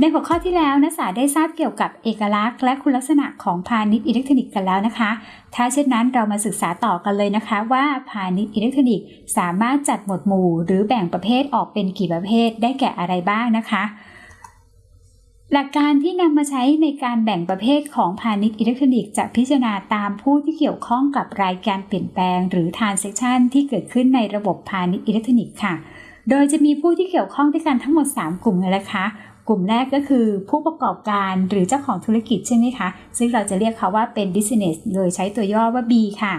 ในหัวข้อที่แล้วนักศึกษาได้ทราบเกี่ยวกับเอกลักษณ์ และคุณลักษณะของพาณิชย์อิเล็กทรอนิกส์กันแล้วนะคะ ถ้าเช่นนั้นเรามาศึกษาต่อกันเลยนะคะ ว่าพาณิชย์อิเล็กทรอนิกส์สามารถจัดหมวดหมู่ หรือแบ่งประเภทออกเป็นกี่ประเภทได้แก่อะไรบ้างนะคะ หลักการที่นำมาใช้ในการแบ่งประเภทของพาณิชย์อิเล็กทรอนิกส์จะพิจารณาตามผู้ที่เกี่ยวข้องกับรายการเปลี่ยนแปลง หรือ transaction ที่เกิดขึ้นในระบบพาณิชย์อิเล็กทรอนิกส์ค่ะโดยจะมีผู้ที่เกี่ยวข้องด้วยกันทั้งหมด 3 กลุ่มเลยนะคะ กลุ่มแรกก็คือผู้ประกอบการหรือเจ้าของธุรกิจใช่ไหมคะ ซึ่งเราจะเรียกเขาว่าเป็น business โดยใช้ตัวย่อว่า B ค่ะ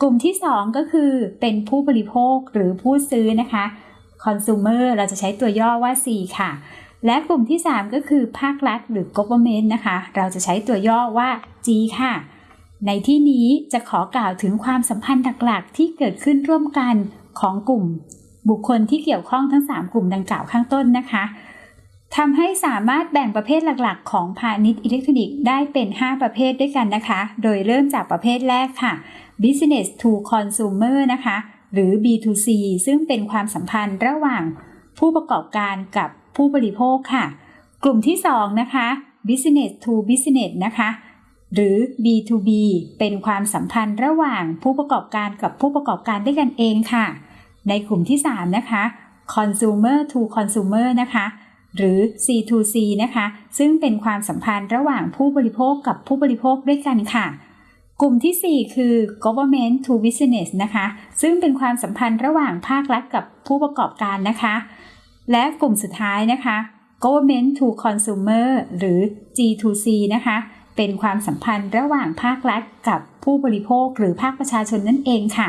กลุ่มที่ 2 ก็คือเป็นผู้บริโภคหรือผู้ซื้อนะคะ consumer เราจะใช้ตัวย่อว่า C ค่ะ และกลุ่มที่ 3 ก็คือภาครัฐหรือ government นะคะ เราจะใช้ตัวย่อว่า G ค่ะ ในที่นี้จะขอกล่าวถึงความสัมพันธ์หลักๆที่เกิดขึ้นร่วมกันของกลุ่ม บุคคลที่เกี่ยวข้องทั้ง 3 กลุ่มดังกล่าวข้างต้นนะคะ ทำให้สามารถแบ่งประเภทหลักๆ ของพาณิชย์อิเล็กทรอนิกส์ได้เป็น 5 ประเภทด้วยกันนะคะ โดยเริ่มจากประเภทแรกค่ะ business to consumer นะคะ หรือ B2C ซึ่งเป็นความสัมพันธ์ระหว่างผู้ประกอบการกับผู้บริโภคค่ะ กลุ่มที่ 2 นะคะ business to business นะคะ หรือ B2B เป็นความสัมพันธ์ระหว่างผู้ประกอบการกับผู้ประกอบการด้วยกันเองค่ะ ในกลุ่มที่ 3 นะคะ consumer to consumer นะคะ หรือ C2C นะคะ ซึ่งเป็นความสัมพันธ์ระหว่างผู้บริโภคกับผู้บริโภคด้วยกันค่ะ กลุ่มที่ 4 คือ government to business นะคะ ซึ่งเป็นความสัมพันธ์ระหว่างภาครัฐกับผู้ประกอบการนะคะ และกลุ่มสุดท้ายนะคะ government to consumer หรือ G2C นะคะ เป็นความสัมพันธ์ระหว่างภาครัฐกับผู้บริโภคหรือภาคประชาชนนั่นเองค่ะ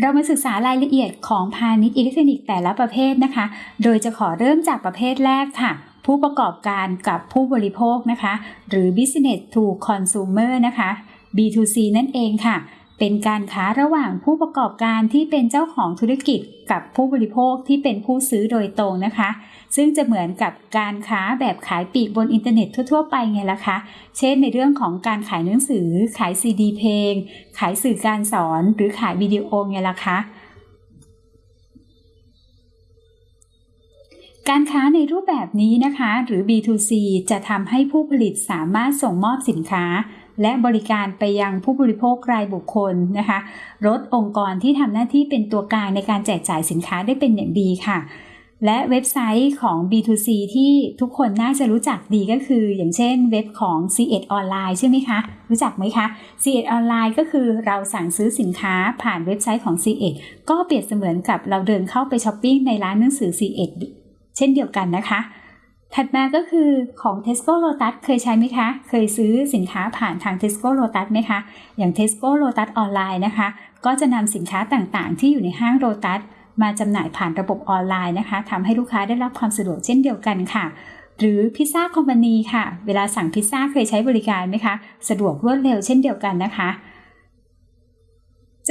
เรามาศึกษารายละเอียดของพาณิชย์อิเล็กทรอนิกส์แต่ละประเภทนะคะ โดยจะขอเริ่มจากประเภทแรกค่ะ ผู้ประกอบการกับผู้บริโภคนะคะ หรือ business to consumer นะคะ B2C นั่นเองค่ะ เป็นการค้าระหว่างผู้ประกอบการที่เป็นเจ้าของธุรกิจกับผู้บริโภคที่เป็นผู้ซื้อโดยตรงนะคะ ซึ่งจะเหมือนกับการค้าแบบขายปีกบนอินเทอร์เน็ตทั่ว ๆ ไปไงล่ะคะ เช่นในเรื่องของการขายหนังสือ ขายซีดีเพลง ขายสื่อการสอน หรือขายวิดีโอไงล่ะคะการค้าในรูปแบบนี้นะคะ หรือ B2C จะทำให้ผู้ผลิตสามารถส่งมอบสินค้า และบริการไปยังผู้บริโภครายบุคคลนะคะลดองค์กรที่ทำหน้าที่เป็นตัวกลางในการแจกจ่ายสินค้าได้เป็นอย่างดีค่ะและเว็บไซต์ของ B2C ที่ทุกคนน่าจะรู้จักดีก็คือ อย่างเช่นเว็บของ C1 ออนไลน์ใช่ไหมคะ รู้จักไหมคะ C1 ออนไลน์ก็คือเราสั่งซื้อสินค้าผ่านเว็บไซต์ของ C1 ก็เปรียบเสมือนกับเราเดินเข้าไปช้อปปิ้งในร้านหนังสือ C1 เช่นเดียวกันนะคะ ถัดมาก็คือของ Tesco Lotus เคยใช้ไหมคะ เคยซื้อสินค้าผ่านทาง Tesco Lotus ไหมคะ อย่าง Tesco Lotus ออนไลน์นะคะ ก็จะนำสินค้าต่างๆ ที่อยู่ในห้าง Lotus มาจำหน่ายผ่านระบบออนไลน์นะคะทำให้ลูกค้าได้รับความสะดวกเช่นเดียวกันค่ะ หรือพิซซ่าคอมพานีค่ะ เวลาสั่งพิซซ่าเคยใช้บริการไหมคะ สะดวกรวดเร็วเช่นเดียวกันนะคะ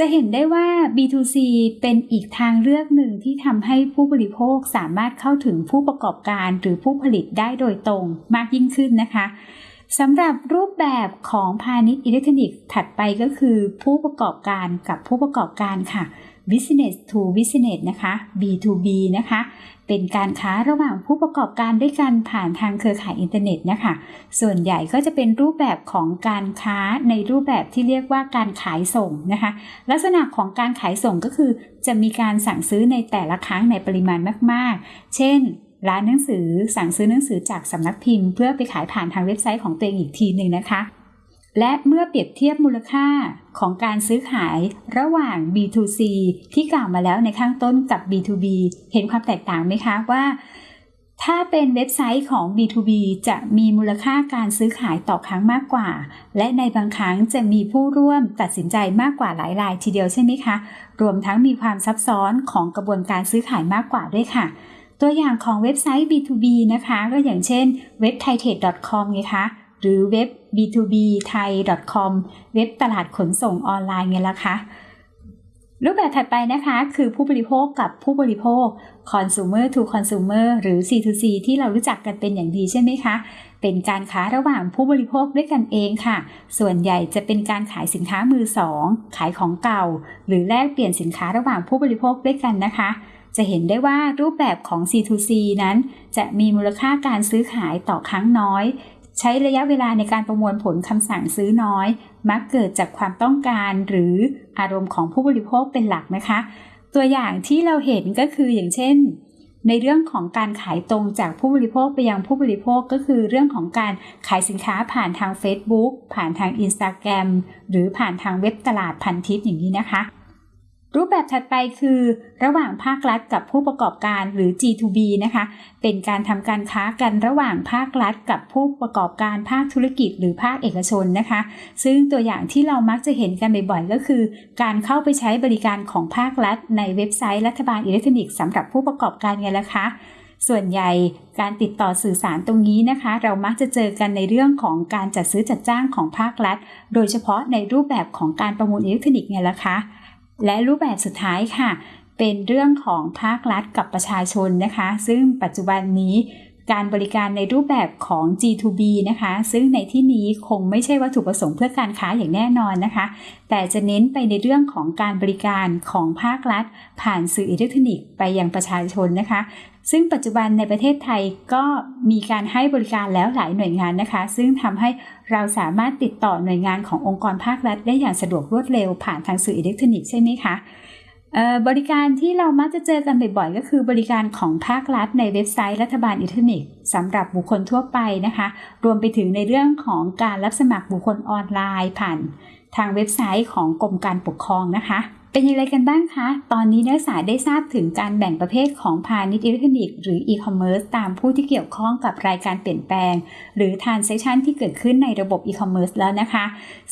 จะเห็นได้ว่า B2C เป็นอีกทางเลือกหนึ่งที่ทำให้ผู้บริโภคสามารถเข้าถึงผู้ประกอบการหรือผู้ผลิตได้โดยตรงมากยิ่งขึ้นนะคะสำหรับรูปแบบของพาณิชย์อิเล็กทรอนิกส์ถัดไปก็คือผู้ประกอบการกับผู้ประกอบการค่ะ business to business นะคะ B2B นะคะ เป็นการค้าระหว่างผู้ประกอบการด้วยกันผ่านทางเครือข่ายอินเทอร์เน็ตนะคะ ส่วนใหญ่ก็จะเป็นรูปแบบของการค้าในรูปแบบที่เรียกว่าการขายส่งนะคะ ลักษณะของการขายส่งก็คือ จะมีการสั่งซื้อในแต่ละครั้งในปริมาณมาก ๆ เช่นร้านหนังสือสั่งซื้อหนังสือจากสำนักพิมพ์ เพื่อไปขายผ่านทางเว็บไซต์ของตัวเองอีกทีหนึ่งนะคะ และเมื่อเปรียบเทียบมูลค่าของการซื้อขายระหว่าง B2C ที่กล่าวมาแล้วในข้างต้นกับ B2B เห็นความแตกต่างไหมคะว่า ถ้าเป็นเว็บไซต์ของ B2B จะมีมูลค่าการซื้อขายต่อครั้งมากกว่า และในบางครั้งจะมีผู้ร่วมตัดสินใจมากกว่าหลายรายทีเดียวใช่ไหมคะ รวมทั้งมีความซับซ้อนของกระบวนการซื้อขายมากกว่าด้วยค่ะตัวอย่างของเว็บไซต์ B2B นะคะ ก็อย่างเช่นเว็บ t h a i t r a d e c o m ไงคะ หรือเว็บ b2b thai com เว็บตลาดขนส่งออนไลน์ไงล่ะคะ รูปแบบถัดไปนะคะ คือผู้บริโภคกับผู้บริโภค consumer to consumer หรือ C2C ที่เรารู้จักกันเป็นอย่างดีใช่ไหมคะ เป็นการค้าระหว่างผู้บริโภคด้วยกันเองค่ะ ส่วนใหญ่จะเป็นการขายสินค้ามือสอง ขายของเก่า หรือแลกเปลี่ยนสินค้าระหว่างผู้บริโภคด้วยกันนะคะจะเห็นได้ว่ารูปแบบของ C2C นั้น จะมีมูลค่าการซื้อขายต่อครั้งน้อย ใช้ระยะเวลาในการประมวลผลคำสั่งซื้อน้อย มักเกิดจากความต้องการหรืออารมณ์ของผู้บริโภคเป็นหลักนะคะ ตัวอย่างที่เราเห็นก็คืออย่างเช่น ในเรื่องของการขายตรงจากผู้บริโภคไปยังผู้บริโภคก็คือเรื่องของการขายสินค้าผ่านทาง Facebook ผ่านทาง Instagram หรือผ่านทางเว็บตลาดพันทิปอย่างนี้นะคะ รูปแบบถัดไปคือระหว่างภาครัฐกับผู้ประกอบการหรือ G2B นะคะ เป็นการทำการค้ากันระหว่างภาครัฐกับผู้ประกอบการภาคธุรกิจหรือภาคเอกชนนะคะ ซึ่งตัวอย่างที่เรามักจะเห็นกันบ่อยๆ ก็คือ การเข้าไปใช้บริการของภาครัฐ ในเว็บไซต์รัฐบาลอิเล็กทรอนิกส์สำหรับผู้ประกอบการไงล่ะคะส่วนใหญ่การติดต่อสื่อสารตรงนี้นะคะ เรามักจะเจอกันในเรื่องของการจัดซื้อจัดจ้างของภาครัฐ โดยเฉพาะในรูปแบบของการประมูลอิเล็กทรอนิกส์ไงล่ะคะ และรูปแบบสุดท้ายค่ะ เป็นเรื่องของภาครัฐกับประชาชนนะคะ ซึ่งปัจจุบันนี้การบริการในรูปแบบของ G2B นะคะ ซึ่งในที่นี้คงไม่ใช่วัตถุประสงค์เพื่อการค้าอย่างแน่นอนนะคะ แต่จะเน้นไปในเรื่องของการบริการของภาครัฐ ผ่านสื่ออิเล็กทรอนิกส์ไปยังประชาชนนะคะ ซึ่งปัจจุบันในประเทศไทยก็มีการให้บริการแล้วหลายหน่วยงานนะคะ ซึ่งทำให้เราสามารถติดต่อหน่วยงานขององค์กรภาครัฐ ได้อย่างสะดวกรวดเร็วผ่านทางสื่ออิเล็กทรอนิกส์ใช่ไหมคะบริการที่เรามักจะเจอกันบ่อยๆ ก็คือบริการของภาครัฐในเว็บไซต์รัฐบาลอิเล็กทรอนิกส์สำหรับบุคคลทั่วไปนะคะ รวมไปถึงในเรื่องของการรับสมัครบุคคลออนไลน์ ผ่านทางเว็บไซต์ของกรมการปกครองนะคะ เป็นอย่างไรกันบ้างคะ ตอนนี้นักศึกษาได้ทราบถึงการแบ่งประเภทของพาณิชย์อิเล็กทรอนิกส์หรืออีคอมเมิร์ซตามผู้ที่เกี่ยวข้องกับรายการเปลี่ยนแปลง หรือ transaction ที่เกิดขึ้นในระบบอีคอมเมิร์ซแล้วนะคะ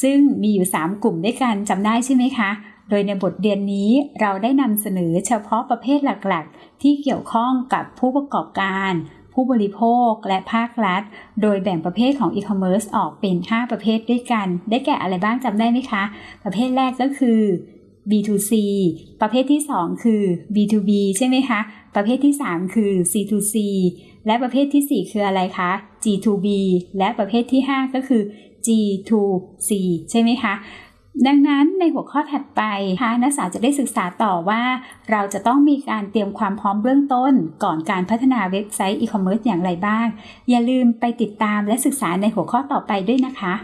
ซึ่งมีอยู่ 3 กลุ่มด้วยกันจำได้ใช่ไหมคะ โดยในบทเรียนนี้เราได้นำเสนอเฉพาะประเภทหลักๆ ที่เกี่ยวข้องกับผู้ประกอบการผู้บริโภคและภาครัฐ โดยแบ่งประเภทของอีคอมเมิร์ซออกเป็น 5 ประเภทด้วยกัน ได้แก่อะไรบ้างจำได้ไหมคะ ประเภทแรกก็คือ B2C ประเภทที่ 2 คือ B2B ใช่ไหมคะ ประเภทที่ 3 คือ C2C และประเภทที่ 4 คืออะไรคะ G2B และประเภทที่ 5 ก็คือ G2C ใช่ไหมคะ ดังนั้นในหัวข้อถัดไปค่ะนักศึกษาจะได้ศึกษาต่อว่า เราจะต้องมีการเตรียมความพร้อมเบื้องต้น ก่อนการพัฒนาเว็บไซต์อีคอมเมิร์ซอย่างไรบ้าง อย่าลืมไปติดตามและศึกษาในหัวข้อต่อไปด้วยนะคะ